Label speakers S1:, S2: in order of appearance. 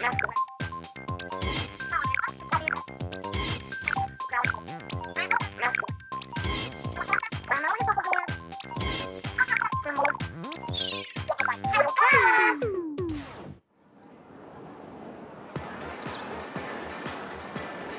S1: 安くな